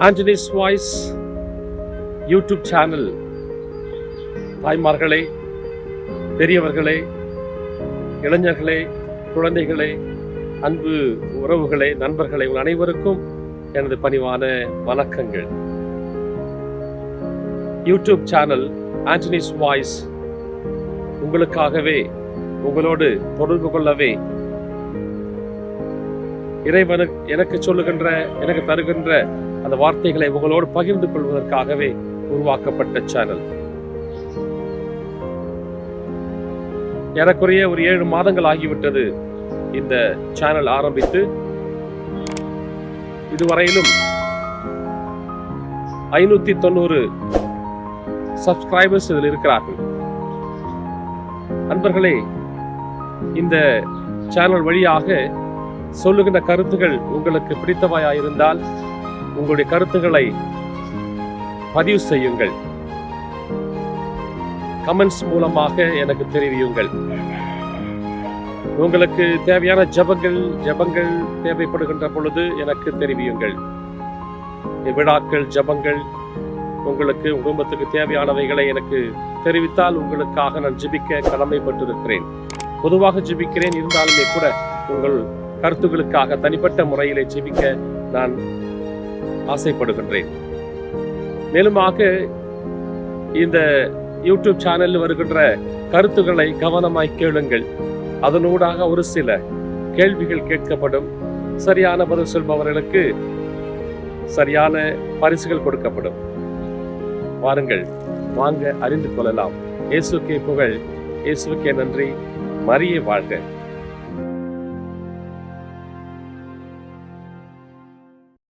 Anthony's voice YouTube channel தாய்மார்களே பெரியவர்களே இளைஞர்களே குழந்தைகளே அன்பு உறவுகளே நண்பர்களே உங்கள் அனைவருக்கும் எனது பணிவான வணக்கங்கள். யூடியூப் சேனல் ஆண்டனிஸ் வாய்ஸ் உங்களுக்காகவே உங்களோடு தொடர்பு கொள்ளவே இறைவனு எனக்கு சொல்லுகின்ற எனக்கு தருகின்ற அந்த வார்த்தைகளை உங்களோடு பகிர்ந்து கொள்வதற்காகவே உருவாக்கப்பட்ட சேனல் ஏறக்குறைய ஒரு ஏழு மாதங்கள் ஆகிவிட்டது இந்த சேனல் ஆரம்பித்து. இதுவரையிலும் ஐநூத்தி தொண்ணூறு சப்ஸ்கிரைபர்ஸ் இதில் இருக்கிறார்கள். அன்பர்களே இந்த சேனல் வழியாக சொல்லுகின்ற கருத்துகள் உங்களுக்கு பிடித்தவையாயிருந்தால் உங்களுடைய கருத்துக்களை பதிவு செய்யுங்கள். கமெண்ட்ஸ் மூலமாக எனக்கு தெரிவியுங்கள். உங்களுக்கு தேவையான ஜபங்கள் ஜபங்கள் தேவைப்படுகின்ற பொழுது எனக்கு தெரிவியுங்கள். விழாக்கள் ஜபங்கள் உங்களுக்கு குடும்பத்துக்கு தேவையானவைகளை எனக்கு தெரிவித்தால் உங்களுக்காக நான் ஜிபிக்க கடமைப்பட்டிருக்கிறேன். பொதுவாக ஜிபிக்கிறேன் இருந்தாலுமே கூட உங்கள் கருத்துக்களுக்காக தனிப்பட்ட முறையிலே ஜிபிக்க நான் ஆசைப்படுகின்றேன். மேலுமாக இந்த யூடியூப் சேனலில் வருகின்ற கருத்துக்களை கவனமாய் கேளுங்கள். அதனூடாக ஒரு சில கேள்விகள் கேட்கப்படும். சரியான பதில் சொல்பவர்களுக்கு சரியான பரிசுகள் கொடுக்கப்படும். வாருங்கள் வாங்க அறிந்து கொள்ளலாம். இயேசுக்கே புகழ். இயேசுக்கே நன்றி. மறிய வாழ்க.